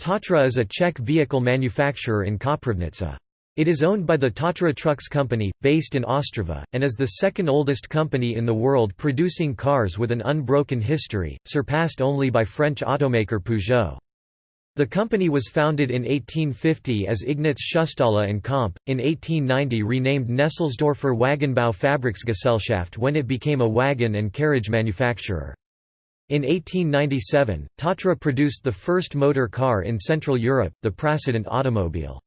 Tatra is a Czech vehicle manufacturer in Koprivnice. It is owned by the Tatra Trucks Company, based in Ostrava, and is the second oldest company in the world producing cars with an unbroken history, surpassed only by French automaker Peugeot. The company was founded in 1850 as Ignaz Schustala and Comp, in 1890 renamed Nesselsdorfer Wagenbau Fabriksgesellschaft when it became a wagon and carriage manufacturer. In 1897, Tatra produced the first motor car in Central Europe, the Prasident automobile.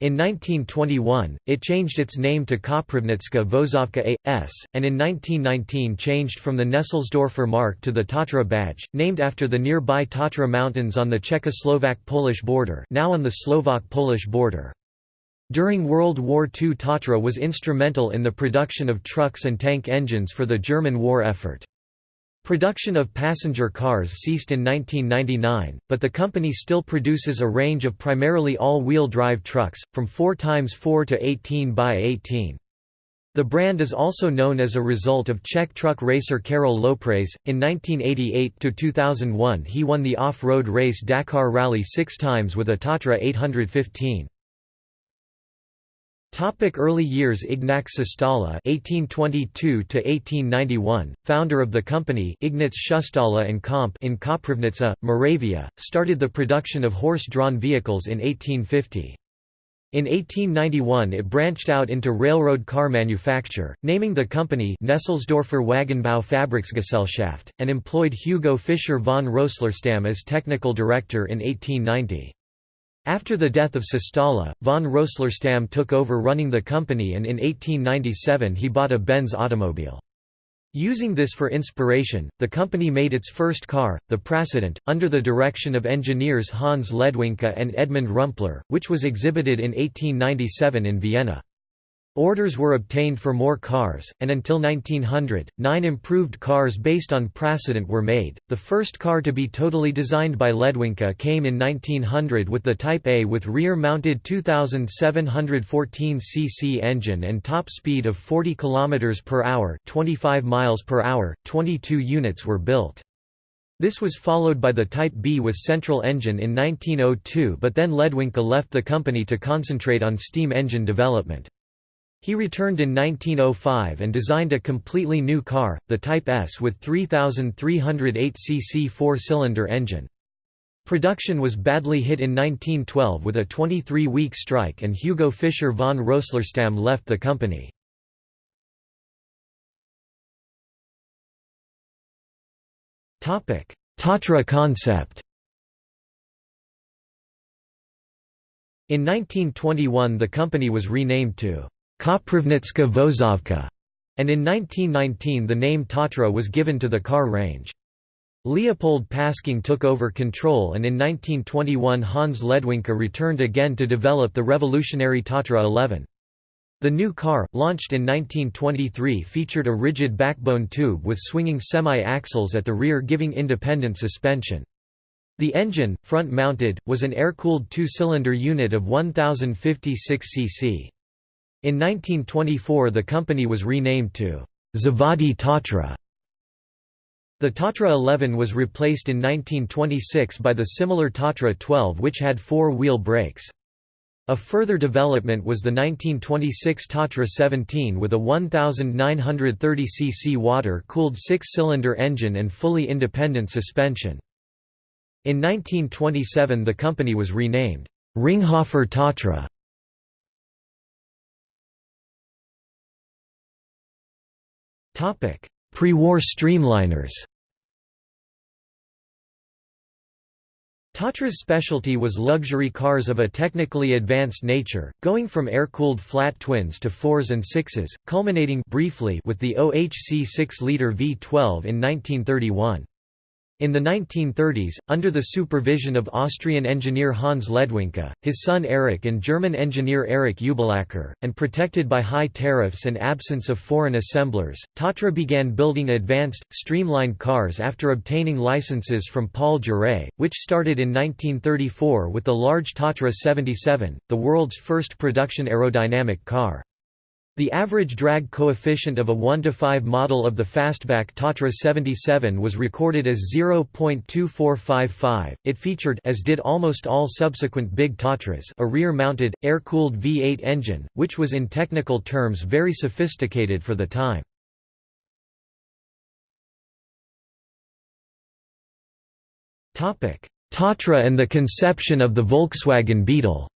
In 1921, it changed its name to Koprivnitska Vozovka A.S., and in 1919 changed from the Nesselsdorfer mark to the Tatra badge, named after the nearby Tatra Mountains on the Czechoslovak-Polish border now on the Slovak-Polish border. During World War II Tatra was instrumental in the production of trucks and tank engines for the German war effort. Production of passenger cars ceased in 1999, but the company still produces a range of primarily all-wheel drive trucks, from 4x4 to 18x18. The brand is also known as a result of Czech truck racer Karel Loprais. In 1988 to 2001, he won the off-road race Dakar Rally six times with a Tatra 815. Topic early years Ignác Šustala (1822–1891), founder of the company Ignác Šustala and Comp in Koprivnica, Moravia, started the production of horse-drawn vehicles in 1850. In 1891 it branched out into railroad car manufacture, naming the company Nesselsdorfer Wagenbau Fabriksgesellschaft, and employed Hugo Fischer von Röslerstamm as technical director in 1890. After the death of Šustala, von Röslerstamm took over running the company and in 1897 he bought a Benz automobile. Using this for inspiration, the company made its first car, the Prasident, under the direction of engineers Hans Ledwinka and Edmund Rumpler, which was exhibited in 1897 in Vienna. Orders were obtained for more cars, and until 1900, nine improved cars based on Prasident were made. The first car to be totally designed by Ledwinka came in 1900 with the Type A with rear mounted 2714 cc engine and top speed of 40 km per hour, 25 miles per hour. 22 units were built. This was followed by the Type B with central engine in 1902 but then Ledwinka left the company to concentrate on steam engine development. He returned in 1905 and designed a completely new car, the Type S with 3,308 cc four-cylinder engine. Production was badly hit in 1912 with a 23-week strike and Hugo Fischer von Röslerstamm left the company. Tatra concept In 1921 the company was renamed to Koprivnitska Vozovka, and in 1919 the name Tatra was given to the car range. Leopold Pasching took over control and in 1921 Hans Ledwinka returned again to develop the revolutionary Tatra 11. The new car, launched in 1923 featured a rigid backbone tube with swinging semi-axles at the rear giving independent suspension. The engine, front-mounted, was an air-cooled two-cylinder unit of 1056 cc. In 1924 the company was renamed to Zavody Tatra. The Tatra 11 was replaced in 1926 by the similar Tatra 12 which had four-wheel brakes. A further development was the 1926 Tatra 17 with a 1930 cc water-cooled six-cylinder engine and fully independent suspension. In 1927 the company was renamed Ringhoffer Tatra. Pre-war streamliners Tatra's specialty was luxury cars of a technically advanced nature, going from air-cooled flat twins to fours and sixes, culminating briefly with the OHC 6-liter V12 in 1931. In the 1930s, under the supervision of Austrian engineer Hans Ledwinka, his son Erich and German engineer Erich Ubelacker, and protected by high tariffs and absence of foreign assemblers, Tatra began building advanced, streamlined cars after obtaining licenses from Paul Jaray, which started in 1934 with the large Tatra 77, the world's first production aerodynamic car. The average drag coefficient of a 1 to 5 model of the fastback Tatra 77 was recorded as 0.2455. It featured as did almost all subsequent big Tatras a rear-mounted air-cooled V8 engine, which was in technical terms very sophisticated for the time. Topic: Tatra and the conception of the Volkswagen Beetle.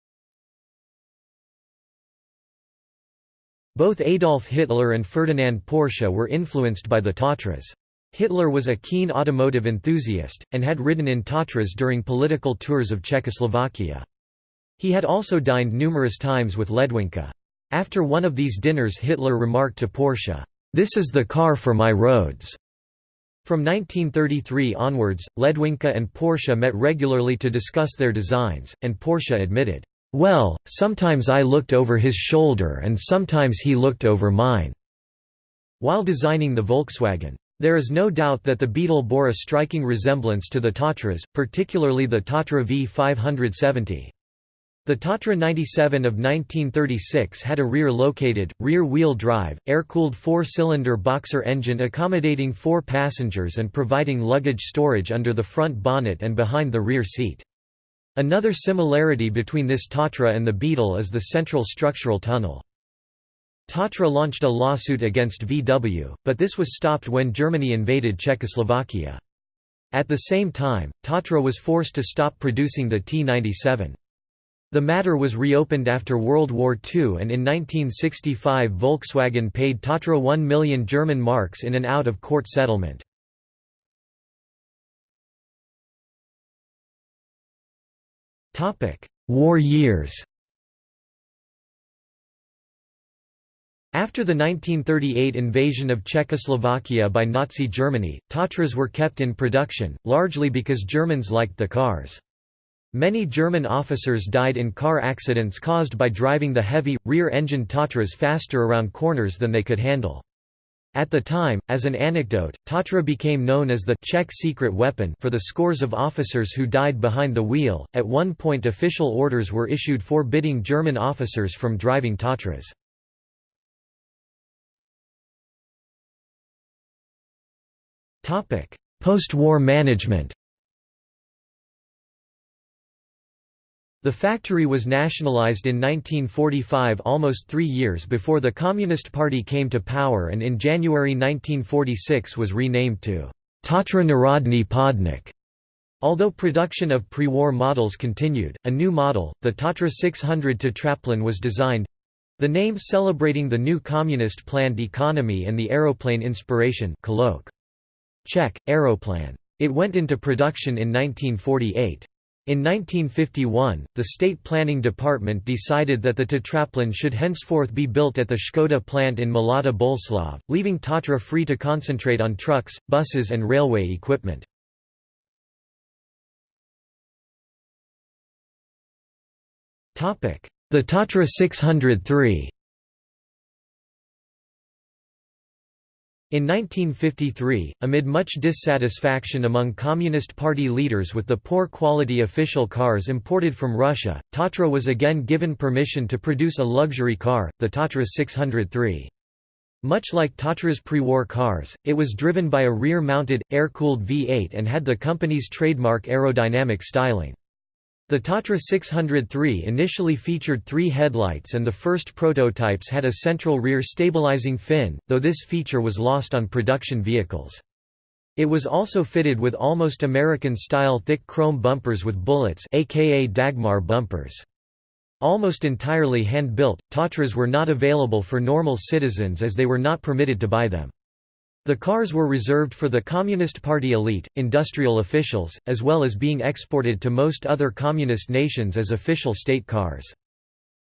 Both Adolf Hitler and Ferdinand Porsche were influenced by the Tatras. Hitler was a keen automotive enthusiast, and had ridden in Tatras during political tours of Czechoslovakia. He had also dined numerous times with Ledwinka. After one of these dinners Hitler remarked to Porsche, "'This is the car for my roads'". From 1933 onwards, Ledwinka and Porsche met regularly to discuss their designs, and Porsche admitted, well, sometimes I looked over his shoulder and sometimes he looked over mine." While designing the Volkswagen. There is no doubt that the Beetle bore a striking resemblance to the Tatras, particularly the Tatra V570. The Tatra 97 of 1936 had a rear-located, rear-wheel drive, air-cooled four-cylinder boxer engine accommodating four passengers and providing luggage storage under the front bonnet and behind the rear seat. Another similarity between this Tatra and the Beetle is the central structural tunnel. Tatra launched a lawsuit against VW, but this was stopped when Germany invaded Czechoslovakia. At the same time, Tatra was forced to stop producing the T-97. The matter was reopened after World War II and in 1965 Volkswagen paid Tatra 1 million German marks in an out-of-court settlement. War years After the 1938 invasion of Czechoslovakia by Nazi Germany, Tatras were kept in production, largely because Germans liked the cars. Many German officers died in car accidents caused by driving the heavy, rear-engined Tatras faster around corners than they could handle. At the time, as an anecdote, Tatra became known as the Czech secret weapon for the scores of officers who died behind the wheel. At one point, official orders were issued forbidding German officers from driving Tatras. Post-war management. The factory was nationalized in 1945 almost three years before the Communist Party came to power and in January 1946 was renamed to Tatra Narodny Podnik. Although production of pre-war models continued, a new model, the Tatra 600 Tatraplane was designed—the name celebrating the new communist planned economy and the aeroplane inspiration colloq. Czech, aeroplan. It went into production in 1948. In 1951, the State Planning Department decided that the Tatraplane should henceforth be built at the Škoda plant in Mladá Boleslav, leaving Tatra free to concentrate on trucks, buses and railway equipment. The Tatra 603 In 1953, amid much dissatisfaction among Communist Party leaders with the poor quality official cars imported from Russia, Tatra was again given permission to produce a luxury car, the Tatra 603. Much like Tatra's pre-war cars, it was driven by a rear-mounted, air-cooled V8 and had the company's trademark aerodynamic styling. The Tatra 603 initially featured three headlights and the first prototypes had a central rear stabilizing fin, though this feature was lost on production vehicles. It was also fitted with almost American-style thick chrome bumpers with bullets aka Dagmar bumpers. Almost entirely hand-built, Tatras were not available for normal citizens as they were not permitted to buy them. The cars were reserved for the Communist Party elite, industrial officials, as well as being exported to most other communist nations as official state cars.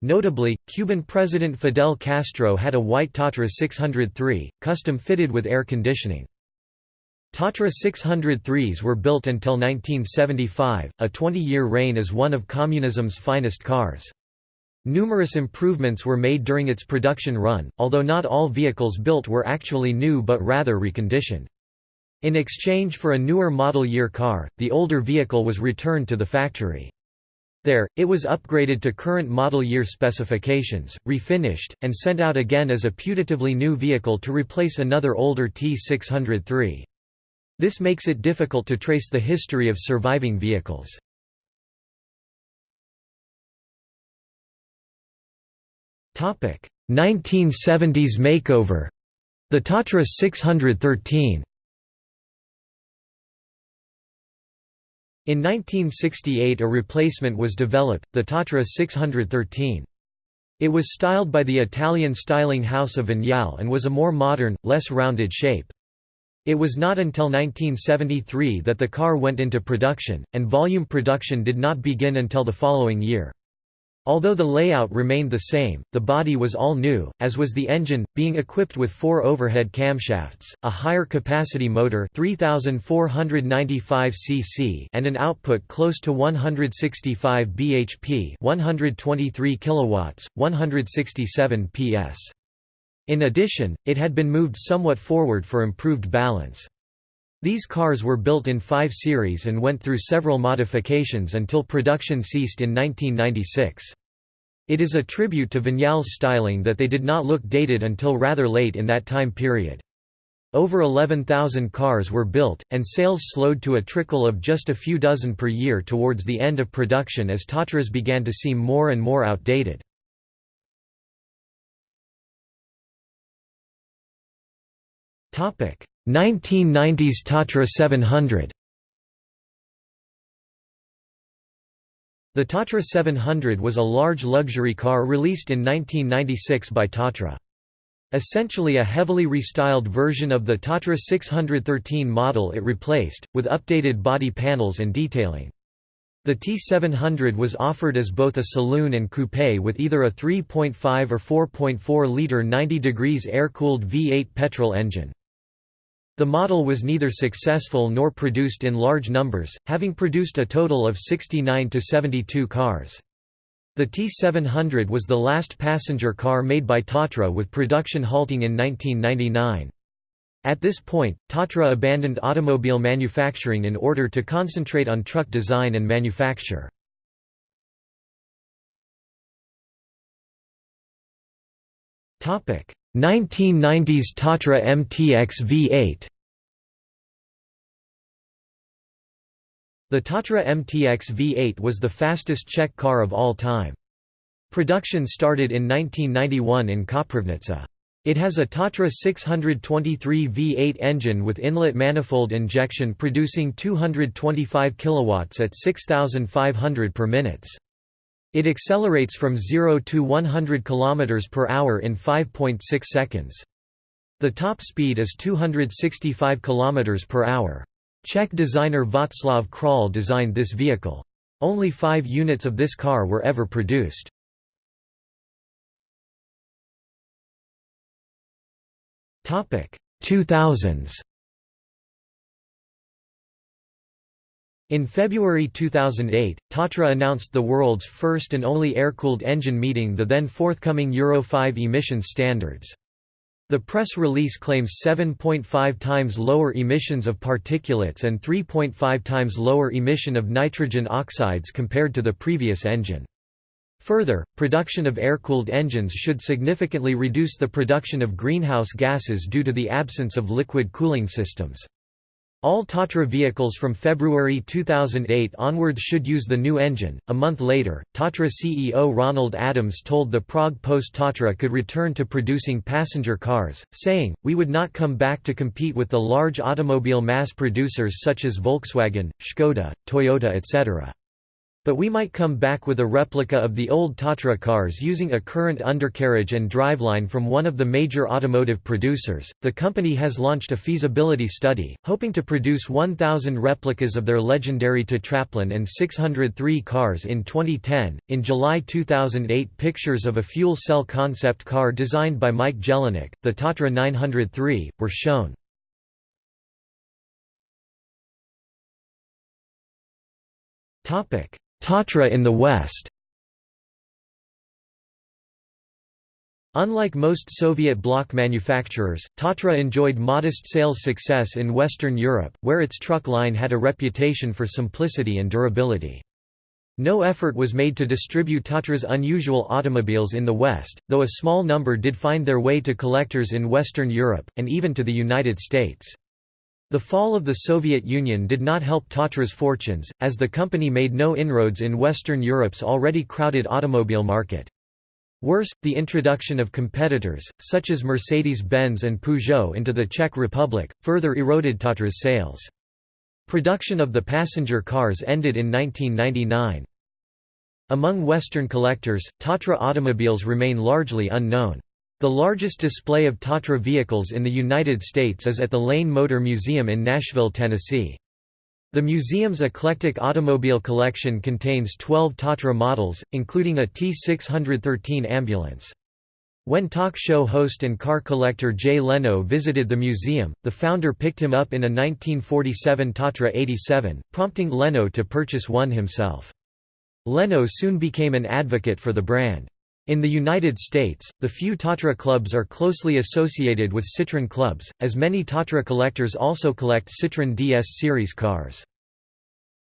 Notably, Cuban President Fidel Castro had a white Tatra 603, custom fitted with air conditioning. Tatra 603s were built until 1975, a 20-year reign as one of communism's finest cars. Numerous improvements were made during its production run, although not all vehicles built were actually new but rather reconditioned. In exchange for a newer model year car, the older vehicle was returned to the factory. There, it was upgraded to current model year specifications, refinished, and sent out again as a putatively new vehicle to replace another older T603. This makes it difficult to trace the history of surviving vehicles. 1970s makeover. The Tatra 613. In 1968 a replacement was developed, the Tatra 613. It was styled by the Italian styling house of Vignale and was a more modern, less rounded shape. It was not until 1973 that the car went into production, and volume production did not begin until the following year. Although the layout remained the same, the body was all new, as was the engine, being equipped with four overhead camshafts, a higher capacity motor 3495 cc and an output close to 165 bhp 123 kilowatts, 167 ps. In addition, it had been moved somewhat forward for improved balance. These cars were built in 5 series and went through several modifications until production ceased in 1996. It is a tribute to Vignale's styling that they did not look dated until rather late in that time period. Over 11,000 cars were built, and sales slowed to a trickle of just a few dozen per year towards the end of production as Tatras began to seem more and more outdated. 1990s Tatra 700 The Tatra 700 was a large luxury car released in 1996 by Tatra. Essentially a heavily restyled version of the Tatra 613 model it replaced, with updated body panels and detailing. The T700 was offered as both a saloon and coupe with either a 3.5 or 4.4-litre 90 degrees air-cooled V8 petrol engine. The model was neither successful nor produced in large numbers, having produced a total of 69 to 72 cars. The T700 was the last passenger car made by Tatra with production halting in 1999. At this point, Tatra abandoned automobile manufacturing in order to concentrate on truck design and manufacture. Topic: 1990s Tatra MTX V8 The Tatra MTX V8 was the fastest Czech car of all time. Production started in 1991 in Koprivnica. It has a Tatra 623 V8 engine with inlet manifold injection producing 225 kilowatts at 6500 per minutes. It accelerates from 0 to 100 km per hour in 5.6 seconds. The top speed is 265 km per hour. Czech designer Václav Král designed this vehicle. Only five units of this car were ever produced. Topic 2000s. In February 2008, Tatra announced the world's first and only air-cooled engine meeting the then forthcoming Euro 5 emission standards. The press release claims 7.5 times lower emissions of particulates and 3.5 times lower emission of nitrogen oxides compared to the previous engine. Further, production of air-cooled engines should significantly reduce the production of greenhouse gases due to the absence of liquid cooling systems. All Tatra vehicles from February 2008 onwards should use the new engine. A month later, Tatra CEO Ronald Adams told the Prague Post Tatra could return to producing passenger cars, saying, We would not come back to compete with the large automobile mass producers such as Volkswagen, Škoda, Toyota etc. But we might come back with a replica of the old Tatra cars using a current undercarriage and driveline from one of the major automotive producers. The company has launched a feasibility study, hoping to produce 1,000 replicas of their legendary Tatraplane and 603 cars in 2010. In July 2008, pictures of a fuel cell concept car designed by Mike Jelinek, the Tatra 903, were shown. Topic Tatra in the West Unlike most Soviet bloc manufacturers, Tatra enjoyed modest sales success in Western Europe, where its truck line had a reputation for simplicity and durability. No effort was made to distribute Tatra's unusual automobiles in the West, though a small number did find their way to collectors in Western Europe, and even to the United States. The fall of the Soviet Union did not help Tatra's fortunes, as the company made no inroads in Western Europe's already crowded automobile market. Worse, the introduction of competitors, such as Mercedes-Benz and Peugeot into the Czech Republic, further eroded Tatra's sales. Production of the passenger cars ended in 1999. Among Western collectors, Tatra automobiles remain largely unknown. The largest display of Tatra vehicles in the United States is at the Lane Motor Museum in Nashville, Tennessee. The museum's eclectic automobile collection contains 12 Tatra models, including a T613 ambulance. When talk show host and car collector Jay Leno visited the museum, the founder picked him up in a 1947 Tatra 87, prompting Leno to purchase one himself. Leno soon became an advocate for the brand. In the United States, the few Tatra clubs are closely associated with Citroën clubs, as many Tatra collectors also collect Citroën DS series cars.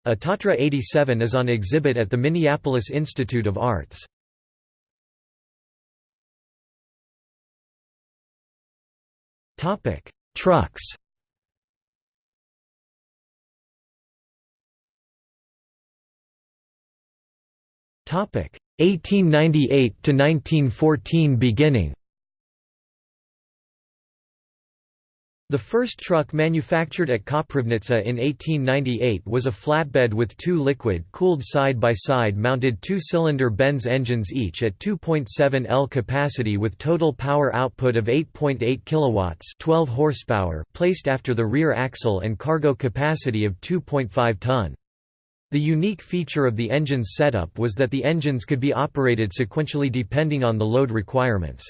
A Tatra 87 is on exhibit at the Minneapolis Institute of Arts. Trucks Topic 1898 to 1914 beginning The first truck manufactured at Koprivnica in 1898 was a flatbed with two liquid-cooled side-by-side mounted two-cylinder Benz engines each at 2.7 L capacity with total power output of 8.8 kilowatts 12 horsepower placed after the rear axle and cargo capacity of 2.5 ton. The unique feature of the engine's setup was that the engines could be operated sequentially depending on the load requirements.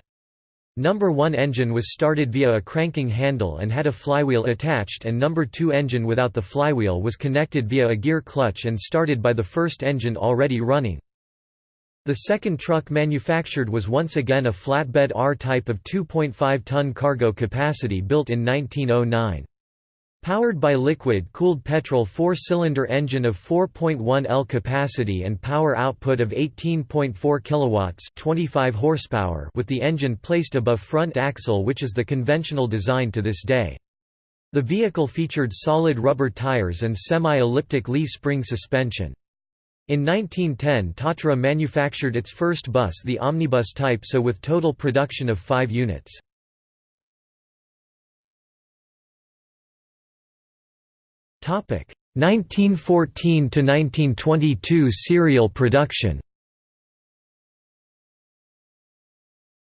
Number 1 engine was started via a cranking handle and had a flywheel attached and number 2 engine without the flywheel was connected via a gear clutch and started by the first engine already running. The second truck manufactured was once again a flatbed R-type of 2.5-ton cargo capacity built in 1909. Powered by liquid-cooled petrol four-cylinder engine of 4.1 L capacity and power output of 18.4 kilowatts, 25 horsepower, with the engine placed above front axle, which is the conventional design to this day. The vehicle featured solid rubber tires and semi-elliptic leaf spring suspension. In 1910 Tatra manufactured its first bus the omnibus type so with total production of 5 units. 1914 to 1922 serial production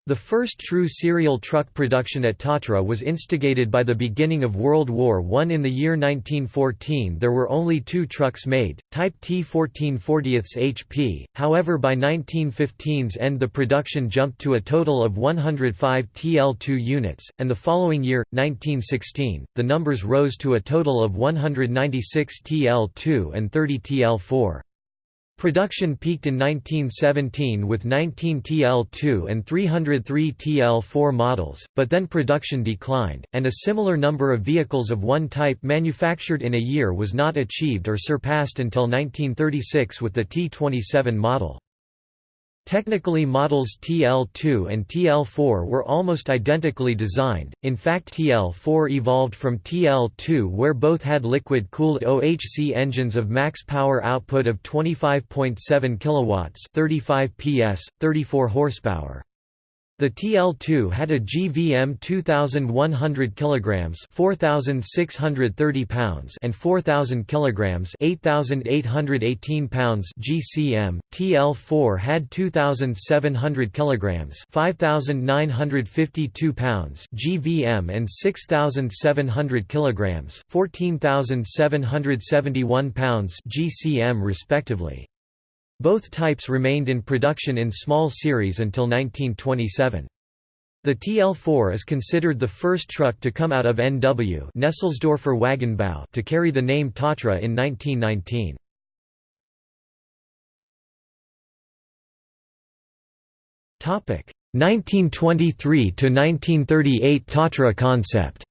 The first true serial truck production at Tatra was instigated by the beginning of World War I. In the year 1914 there were only two trucks made, Type T1440 HP, however by 1915's end the production jumped to a total of 105 TL2 units, and the following year, 1916, the numbers rose to a total of 196 TL2 and 30 TL4. Production peaked in 1917 with 19 TL2 and 303 TL4 models, but then production declined, and a similar number of vehicles of one type manufactured in a year was not achieved or surpassed until 1936 with the T27 model. Technically models TL2 and TL4 were almost identically designed, in fact TL4 evolved from TL2 where both had liquid-cooled OHC engines of max power output of 25.7 kW 35 PS, 34 horsepower. The TL2 had a GVM 2100 kilograms, 4630 pounds, and 4000 kilograms, 8818 pounds GCM. TL4 had 2700 kilograms, 5952 pounds GVM and 6700 kilograms, 14771 pounds GCM respectively. Both types remained in production in small series until 1927. The TL4 is considered the first truck to come out of NW Nesselsdorfer Wagenbau to carry the name Tatra in 1919. Topic 1923 to 1938 Tatra concept.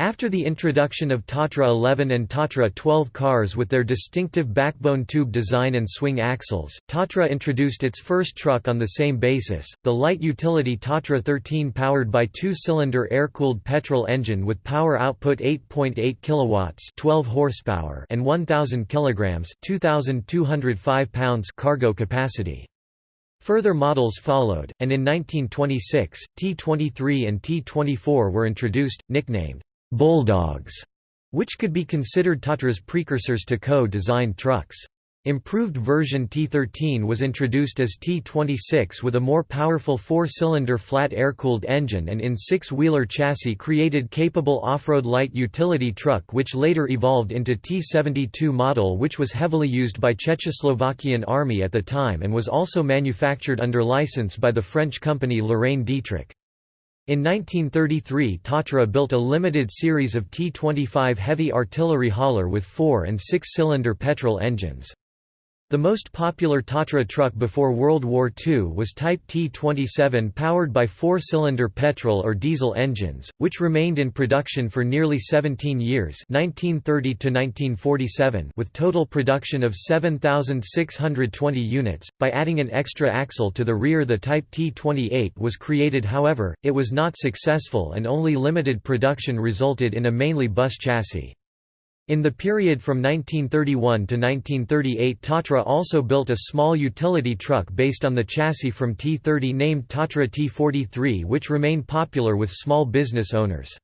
After the introduction of Tatra 11 and Tatra 12 cars with their distinctive backbone tube design and swing axles, Tatra introduced its first truck on the same basis, the light utility Tatra 13 powered by two-cylinder air-cooled petrol engine with power output 8.8 kilowatts, 12 horsepower, and 1000 kilograms, 2205 pounds cargo capacity. Further models followed, and in 1926, T23 and T24 were introduced, nicknamed bulldogs, which could be considered Tatra's precursors to co-designed trucks. Improved version T13 was introduced as T26 with a more powerful four-cylinder flat air-cooled engine and in six-wheeler chassis created capable off-road light utility truck which later evolved into T72 model which was heavily used by Czechoslovakian army at the time and was also manufactured under license by the French company Lorraine Dietrich. In 1933 Tatra built a limited series of T-25 heavy artillery hauler with four- and six-cylinder petrol engines. The most popular Tatra truck before World War II was Type T27 powered by four-cylinder petrol or diesel engines, which remained in production for nearly 17 years 1930 with total production of 7,620 units. By adding an extra axle to the rear the Type T28 was created however, it was not successful and only limited production resulted in a mainly bus chassis. In the period from 1931 to 1938 Tatra also built a small utility truck based on the chassis from T30 named Tatra T43 which remained popular with small business owners.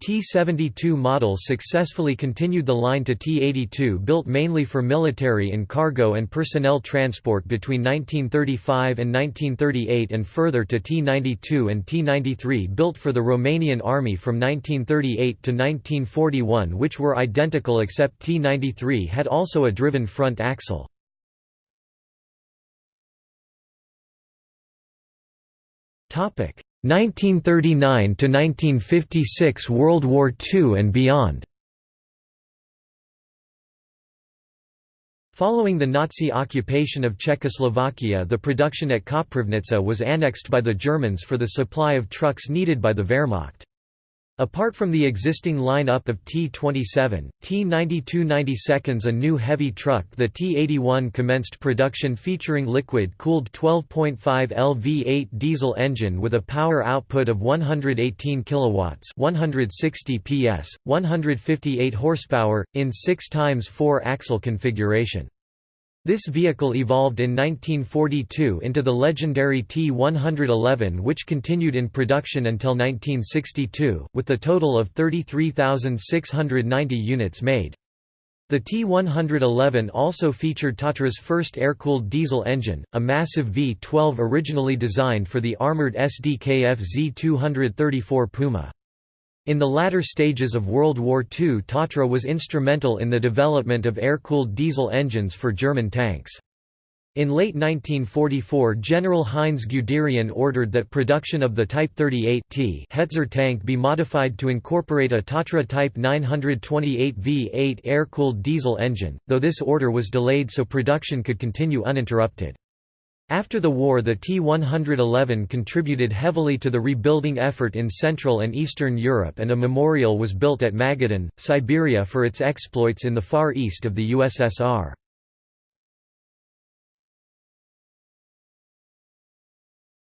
T-72 models successfully continued the line to T-82 built mainly for military and cargo and personnel transport between 1935 and 1938 and further to T-92 and T-93 built for the Romanian army from 1938 to 1941 which were identical except T-93 had also a driven front axle. Topic 1939 to 1956 World War II and beyond. Following the Nazi occupation of Czechoslovakia the production at Koprivnica was annexed by the Germans for the supply of trucks needed by the Wehrmacht. Apart from the existing line-up of T-27, T-92 a new heavy truck the T-81 commenced production featuring liquid-cooled 12.5 L V8 diesel engine with a power output of 118 kilowatts 160 PS, 158 horsepower, in 6 x 4 axle configuration. This vehicle evolved in 1942 into the legendary T-111 which continued in production until 1962, with the total of 33,690 units made. The T-111 also featured Tatra's first air-cooled diesel engine, a massive V-12 originally designed for the armored SDKF Z-234 Puma. In the latter stages of World War II Tatra was instrumental in the development of air-cooled diesel engines for German tanks. In late 1944 General Heinz Guderian ordered that production of the Type 38 T Hetzer tank be modified to incorporate a Tatra Type 928 V8 air-cooled diesel engine, though this order was delayed so production could continue uninterrupted. After the war the T-111 contributed heavily to the rebuilding effort in Central and Eastern Europe and a memorial was built at Magadan, Siberia for its exploits in the Far East of the USSR.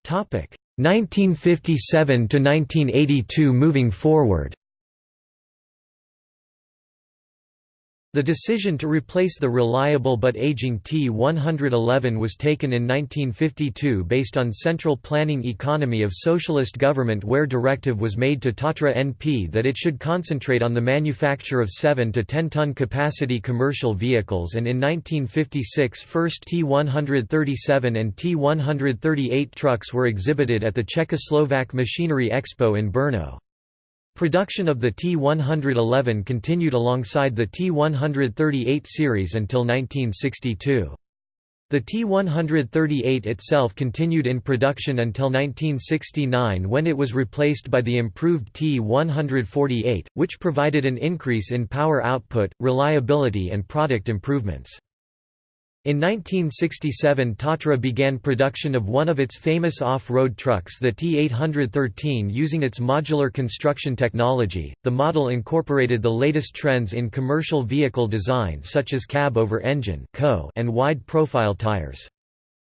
Topic 1957 to 1982 moving forward The decision to replace the reliable but aging T-111 was taken in 1952 based on central planning economy of socialist government where directive was made to Tatra NP that it should concentrate on the manufacture of 7 to 10 ton capacity commercial vehicles and in 1956 first T-137 and T-138 trucks were exhibited at the Czechoslovak Machinery Expo in Brno. Production of the T-111 continued alongside the T-138 series until 1962. The T-138 itself continued in production until 1969 when it was replaced by the improved T-148, which provided an increase in power output, reliability and product improvements. In 1967 Tatra began production of one of its famous off-road trucks the T813 using its modular construction technology. The model incorporated the latest trends in commercial vehicle design such as cab-over-engine and wide-profile tires.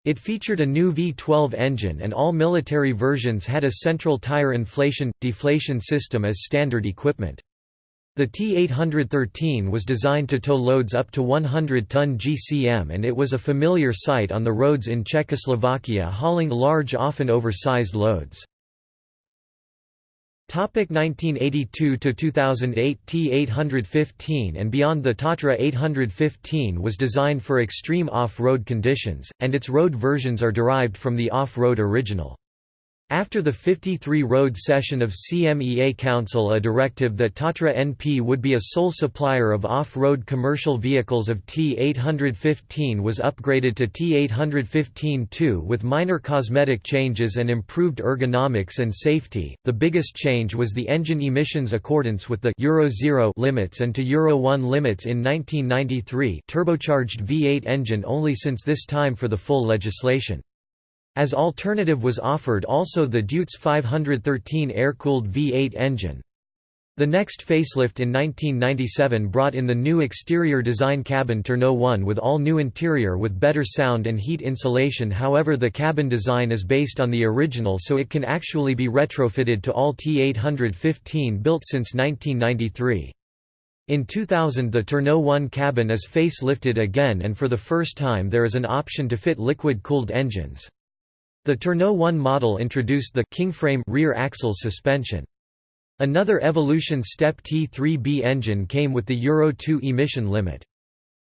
It featured a new V12 engine and all military versions had a central tire inflation-deflation system as standard equipment. The T-813 was designed to tow loads up to 100-ton GCM and it was a familiar sight on the roads in Czechoslovakia hauling large often oversized loads. 1982–2008 T815 and beyond The Tatra 815 was designed for extreme off-road conditions, and its road versions are derived from the off-road original. After the 53 road session of CMEA Council a directive that Tatra NP would be a sole supplier of off-road commercial vehicles of T815 was upgraded to T815-2 with minor cosmetic changes and improved ergonomics and safety. The biggest change was the engine emissions accordance with the Euro 0 limits and to Euro 1 limits in 1993 turbocharged V8 engine only since this time for the full legislation. As alternative was offered also the Deutz 513 air-cooled V8 engine. The next facelift in 1997 brought in the new exterior design cabin TerrNo1 with all new interior with better sound and heat insulation however the cabin design is based on the original so it can actually be retrofitted to all T815 built since 1993. In 2000 the TerrNo1 cabin is facelifted again and for the first time there is an option to fit liquid-cooled engines. The TerrNo1 model introduced the Kingframe rear axle suspension. Another evolution step T3B engine came with the Euro 2 emission limit.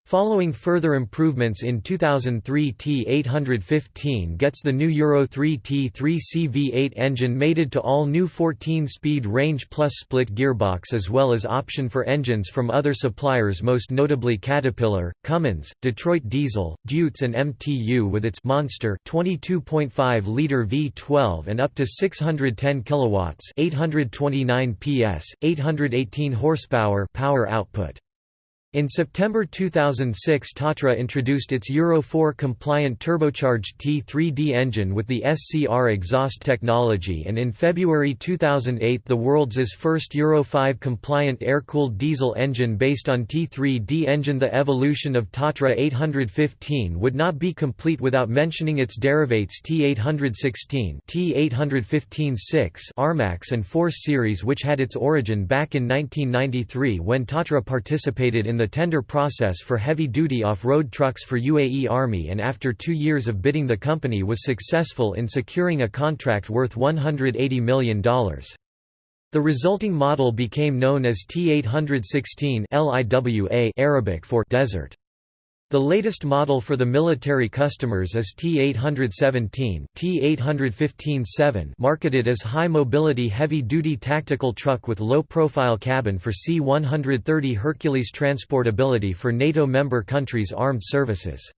Following further improvements in 2003 T815 gets the new Euro 3 T3 CV8 engine mated to all new 14-speed range plus split gearbox as well as option for engines from other suppliers most notably Caterpillar, Cummins, Detroit Diesel, Deutz and MTU with its Monster 22.5-liter V12 and up to 610 kilowatts 829 PS, 818 horsepower power output. In September 2006 Tatra introduced its Euro 4 compliant turbocharged T3D engine with the SCR exhaust technology and in February 2008 the world's first Euro 5 compliant air-cooled diesel engine based on T3D engine. The evolution of Tatra 815 would not be complete without mentioning its derivates T816 T815-6 Armax and Force series which had its origin back in 1993 when Tatra participated in the the tender process for heavy-duty off-road trucks for UAE Army and after two years of bidding the company was successful in securing a contract worth $180 million. The resulting model became known as T816 Arabic for desert. The latest model for the military customers is T817 T815-7 marketed as high-mobility heavy-duty tactical truck with low-profile cabin for C-130 Hercules transportability for NATO member countries' armed services.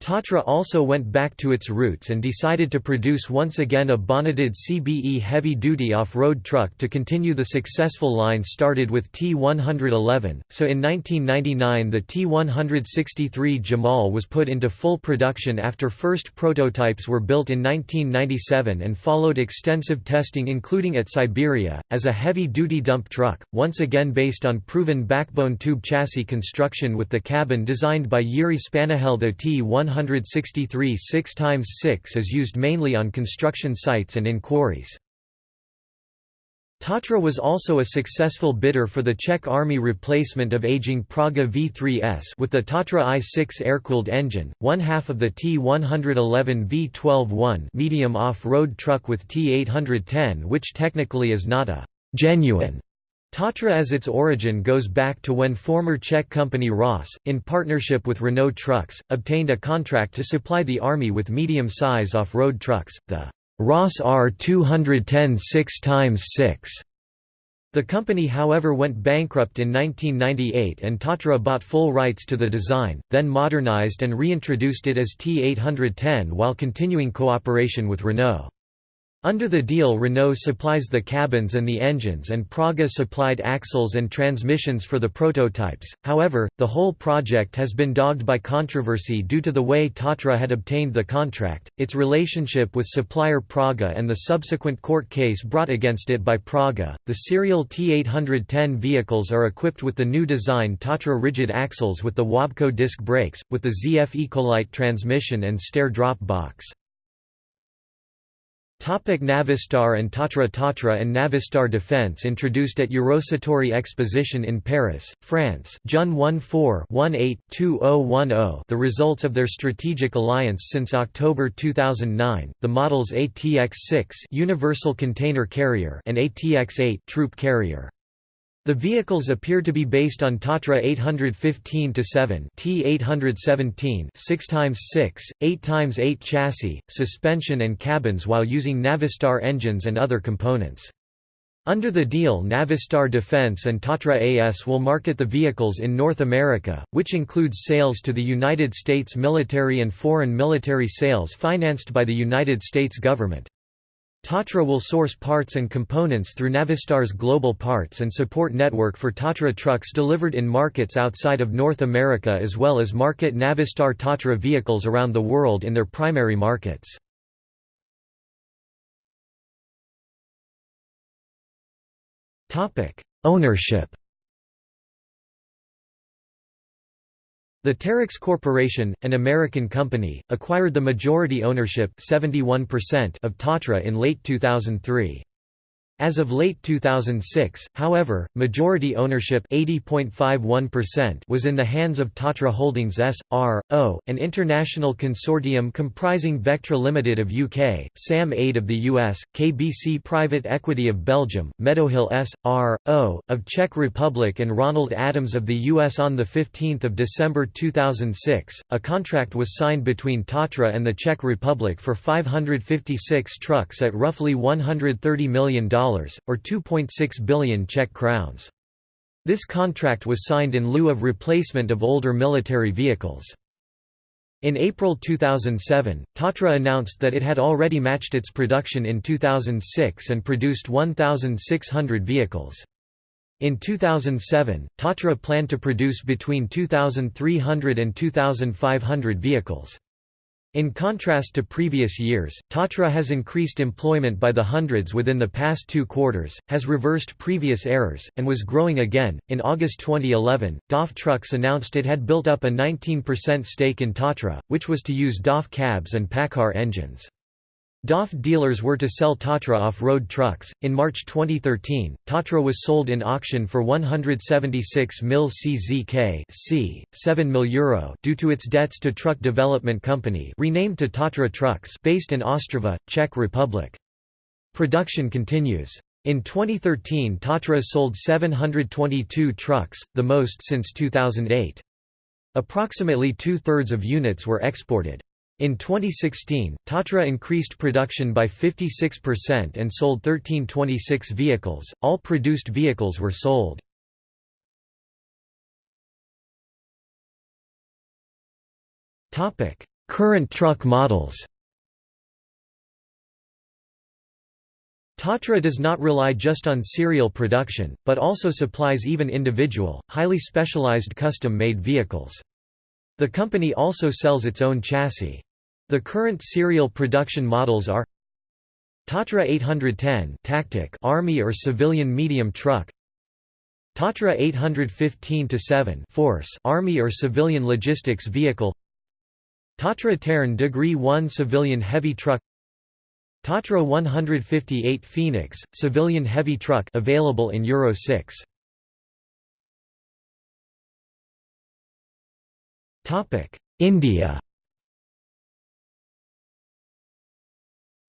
Tatra also went back to its roots and decided to produce once again a bonneted CBE heavy-duty off-road truck to continue the successful line started with T111, so in 1999 the T163 Jamal was put into full production after first prototypes were built in 1997 and followed extensive testing including at Siberia, as a heavy-duty dump truck, once again based on proven backbone tube chassis construction with the cabin designed by Yuri Spanahel the T1 163 6x6 is used mainly on construction sites and in quarries. Tatra was also a successful bidder for the Czech Army replacement of aging Praga V3S with the Tatra i6 air-cooled engine, one half of the T111 V12-1 medium off-road truck with T810 which technically is not a «genuine» Tatra as its origin goes back to when former Czech company Ross, in partnership with Renault Trucks, obtained a contract to supply the army with medium-size off-road trucks, the Ross R210 6x6. The company however went bankrupt in 1998 and Tatra bought full rights to the design, then modernized and reintroduced it as T810 while continuing cooperation with Renault. Under the deal Renault supplies the cabins and the engines and Praga supplied axles and transmissions for the prototypes, however, the whole project has been dogged by controversy due to the way Tatra had obtained the contract, its relationship with supplier Praga and the subsequent court case brought against it by Praga. The serial T810 vehicles are equipped with the new design Tatra rigid axles with the Wabco disc brakes, with the ZF Ecolite transmission and stair drop box. Topic Navistar and Tatra Tatra and Navistar Defense introduced at Eurosatory Exposition in Paris, France. June 14-18-2010 the results of their strategic alliance since October 2009, the models ATX-6 Universal Container Carrier and ATX-8 Troop Carrier. The vehicles appear to be based on Tatra 815-7 T817 6x6, 8x8 chassis, suspension and cabins while using Navistar engines and other components. Under the deal Navistar Defense and Tatra AS will market the vehicles in North America, which includes sales to the United States military and foreign military sales financed by the United States government. Tatra will source parts and components through Navistar's global parts and support network for Tatra trucks delivered in markets outside of North America as well as market Navistar Tatra vehicles around the world in their primary markets. Ownership The Terex Corporation, an American company, acquired the majority ownership 71% of Tatra in late 2003. As of late 2006, however, majority ownership was in the hands of Tatra Holdings S.R.O., an international consortium comprising Vectra Limited of UK, SAM Aid of the US, KBC Private Equity of Belgium, Meadowhill S.R.O., of Czech Republic and Ronald Adams of the US on 15 December 2006. A contract was signed between Tatra and the Czech Republic for 556 trucks at roughly $130 million or 2.6 billion Czech crowns. This contract was signed in lieu of replacement of older military vehicles. In April 2007, Tatra announced that it had already matched its production in 2006 and produced 1,600 vehicles. In 2007, Tatra planned to produce between 2,300 and 2,500 vehicles. In contrast to previous years, Tatra has increased employment by the hundreds within the past two quarters, has reversed previous errors, and was growing again. In August 2011, DAF Trucks announced it had built up a 19% stake in Tatra, which was to use DAF cabs and PACCAR engines. DAF dealers were to sell Tatra off-road trucks. In March 2013, Tatra was sold in auction for 176 mil CZK, c. 7 mil euro due to its debts to Truck Development Company, renamed to Tatra Trucks, based in Ostrava, Czech Republic. Production continues. In 2013 Tatra sold 722 trucks, the most since 2008. Approximately two-thirds of units were exported. In 2016, Tatra increased production by 56% and sold 1326 vehicles, all produced vehicles were sold. Current truck models Tatra does not rely just on serial production, but also supplies even individual, highly specialized custom-made vehicles. The company also sells its own chassis. The current serial production models are Tatra 810 tactic Army or civilian medium truck Tatra 815-7 force Army or civilian logistics vehicle Tatra TerrNo1 civilian heavy truck Tatra 158 Phoenix, civilian heavy truck available in Euro 6. Topic India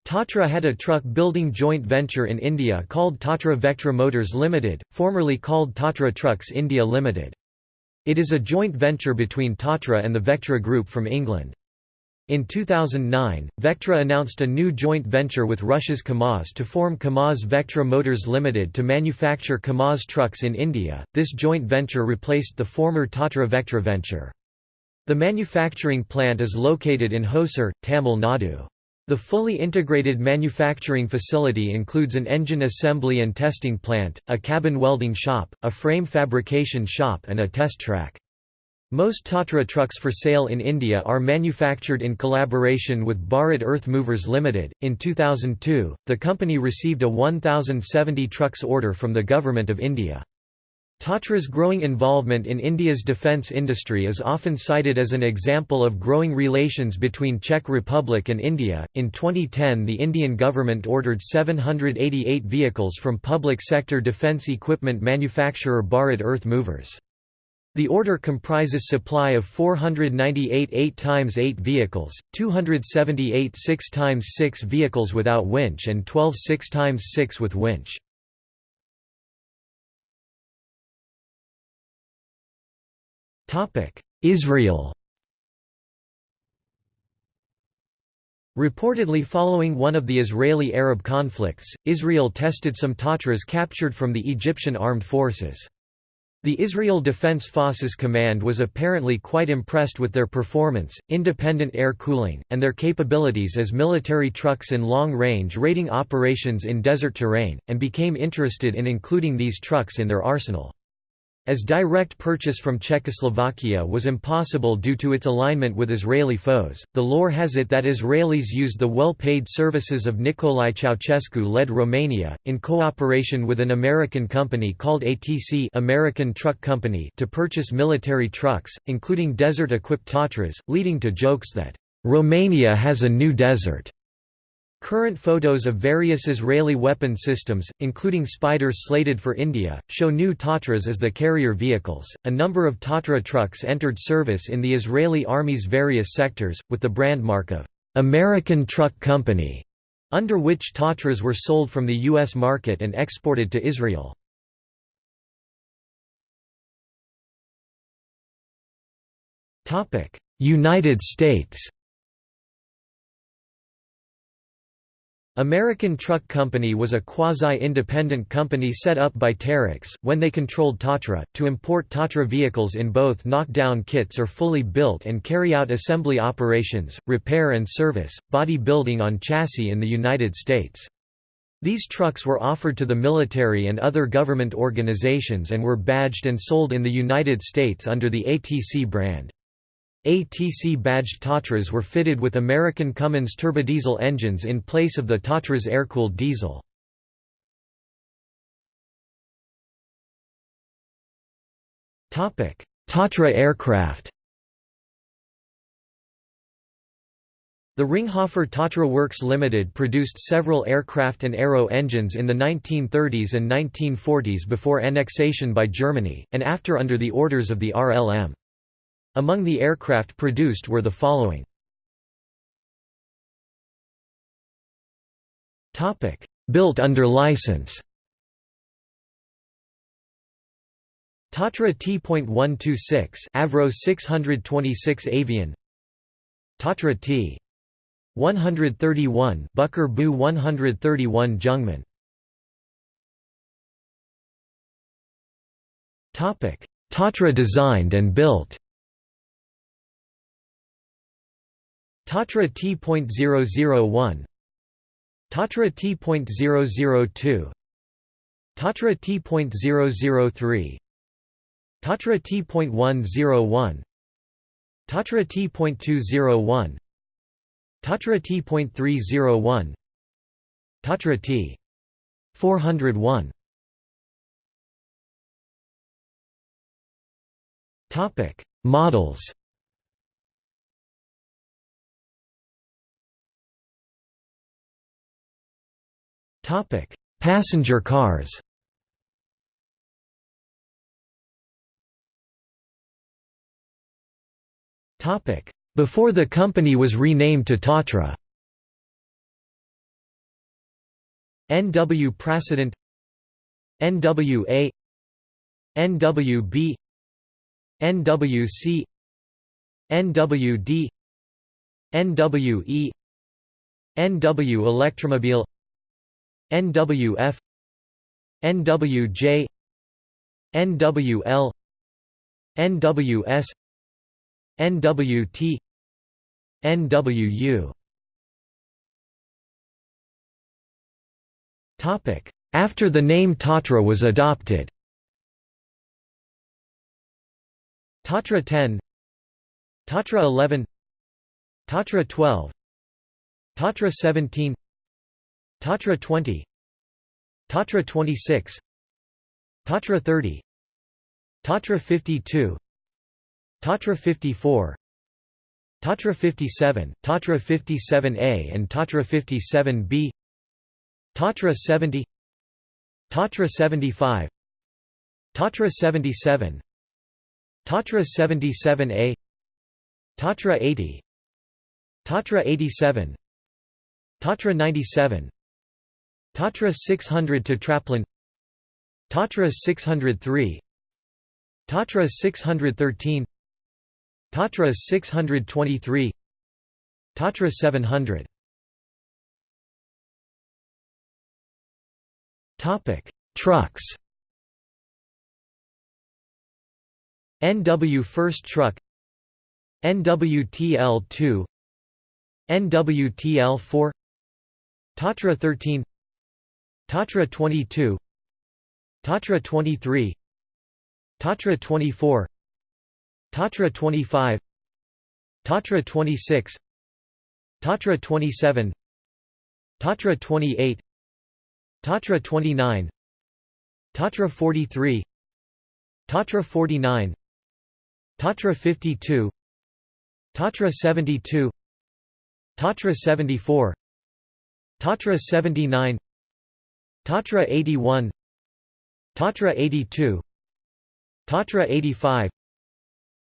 Tatra had a truck building joint venture in India called Tatra Vectra Motors Limited, formerly called Tatra Trucks India Limited. It is a joint venture between Tatra and the Vectra Group from England. In 2009, Vectra announced a new joint venture with Russia's KAMAZ to form KAMAZ Vectra Motors Limited to manufacture KAMAZ trucks in India. This joint venture replaced the former Tatra Vectra venture. The manufacturing plant is located in Hosur, Tamil Nadu. The fully integrated manufacturing facility includes an engine assembly and testing plant, a cabin welding shop, a frame fabrication shop and a test track. Most Tatra trucks for sale in India are manufactured in collaboration with Bharat Earth Movers Limited. In 2002, the company received a 1070 trucks order from the Government of India. Tatra's growing involvement in India's defence industry is often cited as an example of growing relations between Czech Republic and India. In 2010, the Indian government ordered 788 vehicles from public sector defence equipment manufacturer Bharat Earth Movers. The order comprises supply of 498 8x8 vehicles, 278 6x6 vehicles without winch and 12 6x6 with winch. Israel Reportedly following one of the Israeli-Arab conflicts, Israel tested some Tatras captured from the Egyptian armed forces. The Israel Defense Forces Command was apparently quite impressed with their performance, independent air cooling, and their capabilities as military trucks in long-range raiding operations in desert terrain, and became interested in including these trucks in their arsenal. As direct purchase from Czechoslovakia was impossible due to its alignment with Israeli foes, the lore has it that Israelis used the well-paid services of Nicolae Ceausescu-led Romania, in cooperation with an American company called ATC American Truck Company to purchase military trucks, including desert-equipped Tatras, leading to jokes that, "...Romania has a new desert." Current photos of various Israeli weapon systems, including SPYDERs slated for India, show new Tatras as the carrier vehicles. A number of Tatra trucks entered service in the Israeli Army's various sectors, with the brand mark of American Truck Company, under which Tatras were sold from the U.S. market and exported to Israel. United States American Truck Company was a quasi-independent company set up by Terex, when they controlled Tatra, to import Tatra vehicles in both knockdown kits or fully built and carry out assembly operations, repair and service, body building on chassis in the United States. These trucks were offered to the military and other government organizations and were badged and sold in the United States under the ATC brand. ATC-badged Tatras were fitted with American Cummins turbodiesel engines in place of the Tatra's air-cooled diesel. Tatra aircraft The Ringhoffer Tatra Works Limited produced several aircraft and aero engines in the 1930s and 1940s before annexation by Germany, and after under the orders of the RLM. Among the aircraft produced were the following. Built under license. Tatra T.126 Avro 626 Avian. Tatra T. 131 Bucker Bu 131 Jungmann Topic. Tatra designed and built Tatra T.001 Tatra T.002 Tatra T.003 Tatra T.101 Tatra T.201 Tatra T.301 Tatra T. 401 Topic Models Topic: Passenger cars. Topic: Before the company was renamed to Tatra. NW Präsident NWA NWB NWC NWD NWE NW Electromobile NWF NWJ NWL NWS NWT NWU Topic After the name Tatra was adopted. Tatra 10 Tatra 11 Tatra 12 Tatra 17 Tatra 20 Tatra 26 Tatra 30 Tatra 52 Tatra 54 Tatra 57, Tatra 57A and Tatra 57B Tatra 70 Tatra 75 Tatra 77 Tatra 77A Tatra 80 Tatra 87 Tatra 97 Tatra 600 Tatraplane Tatra 603 Tatra 613 Tatra 623 Tatra 700 Topic Trucks. NW First Truck. NWTL2 NWTL4 Tatra 13 Tatra 22 Tatra 23 Tatra 24 Tatra 25 Tatra 26 Tatra 27 Tatra 28 Tatra 29 Tatra 43 Tatra 49 Tatra 52 Tatra 72 Tatra 74 Tatra 79 Tatra 81 Tatra 82 Tatra 85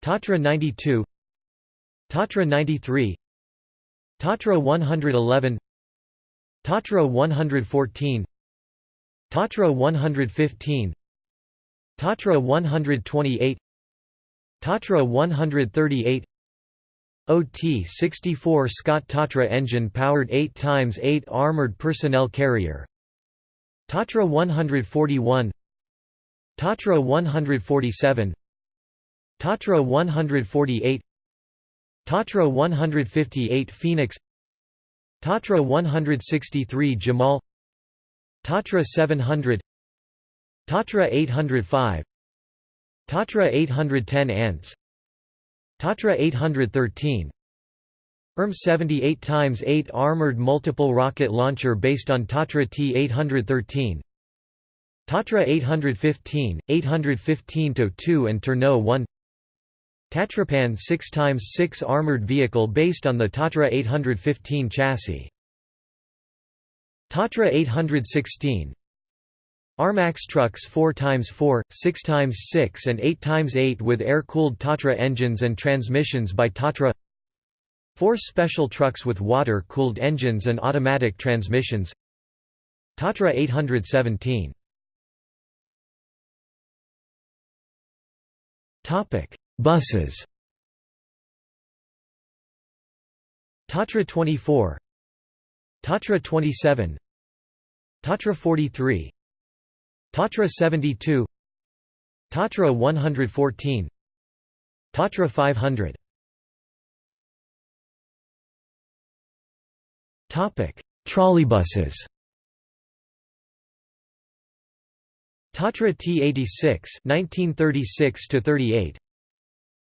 Tatra 92 Tatra 93 Tatra 111 Tatra 114 Tatra 115 Tatra 128 Tatra 138 OT-64 SKOT Tatra engine-powered 8 times 8 armored personnel carrier Tatra 141 Tatra 147 Tatra 148 Tatra 158 Phoenix Tatra 163 Jamal Tatra 700 Tatra 805 Tatra 810 Ants Tatra 813 ERM 78 x 8 armored multiple rocket launcher based on Tatra T-813 Tatra 815, 815-2 and TerrNo1 Tatrapan 6x6 armored vehicle based on the Tatra 815 chassis. Tatra 816 Armax trucks 4x4, 6x6 and 8x8 with air-cooled Tatra engines and transmissions by Tatra Four special trucks with water-cooled engines and automatic transmissions. Tatra 817 Buses. Tatra 24 Tatra 27 Tatra 43 Tatra 72 Tatra 114 Tatra 500 Topic: Trolleybuses. Tatra T86 1936 to 38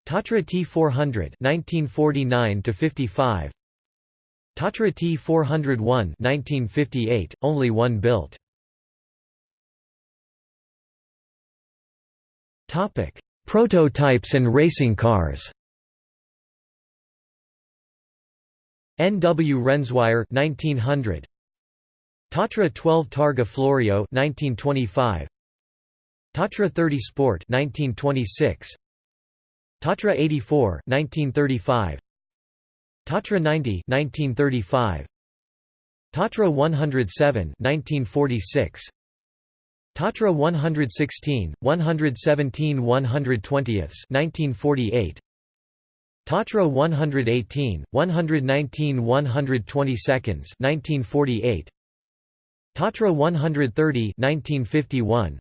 Tatra T400 1949 to 55 Tatra T401 1958 only one built Topic Prototypes and racing cars N. W. Rennzweier 1900 Tatra 12 Targa Florio 1925 Tatra 30 Sport 1926 Tatra 84 1935 Tatra 90 1935 Tatra 107 1946 Tatra 116 117 120ths 1948 Tatra 118 119 120 seconds 1948 Tatra 130 1951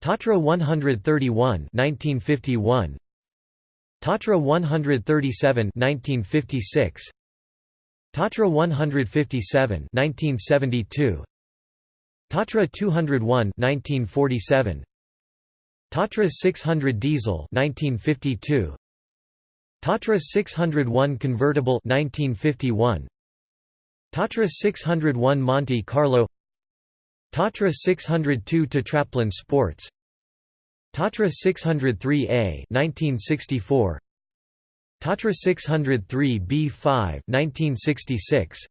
Tatra 131 1951 Tatra 137 1956 Tatra 157 1972 Tatra 201 1947 Tatra 600 diesel 1952 Tatra 601 convertible 1951 Tatra 601 Monte Carlo. Tatra 602 to Tatraplane Sports. Tatra 603A 1964 Tatra 603 B5 1966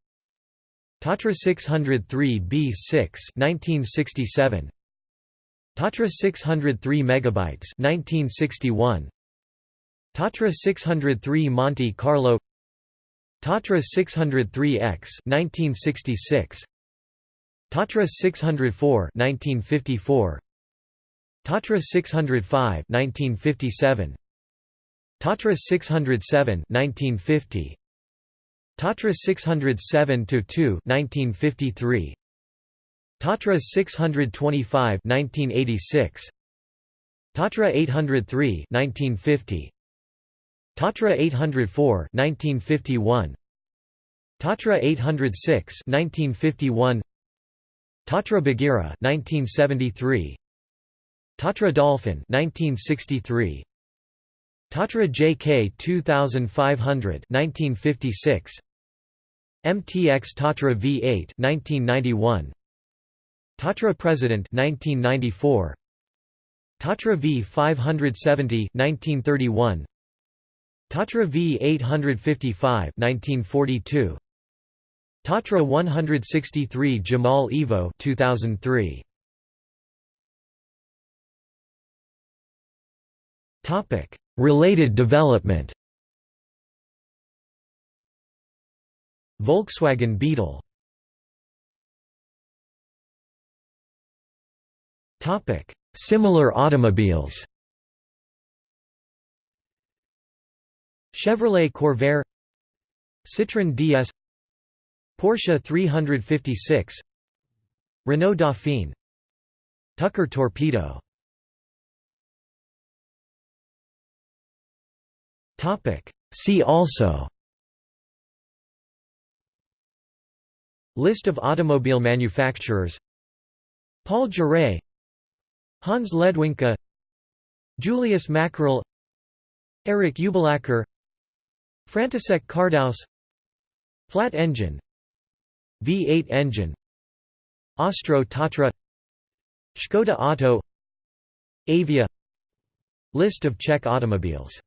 Tatra 603 B6 1967 Tatra 603 megabytes 1961 Tatra 603 Monte Carlo Tatra 603X 1966 Tatra 604 1954 Tatra 605 1957 Tatra 607 1950 Tatra 607 2 1953 Tatra 625 1986 Tatra 803 1950 Tatra 804 1951 Tatra 806 1951 Tatra Bagheera 1973 Tatra Dolphin 1963 Tatra JK 2500 1956 MTX Tatra V8 1991 Tatra President 1994 Tatra V570 1931 Tatra V855 1942 Tatra 163 Jamal Evo 2003 Topic Related development. Volkswagen Beetle. Topic: Similar automobiles Chevrolet Corvair Citroën DS Porsche 356 Renault Dauphine Tucker Torpedo. See also. List of automobile manufacturers. Paul Jaray Hans Ledwinka Julius Mackerle. Eric Ubelacker František Kardaus Flat engine V8 engine Ostro Tatra Škoda Auto Avia List of Czech automobiles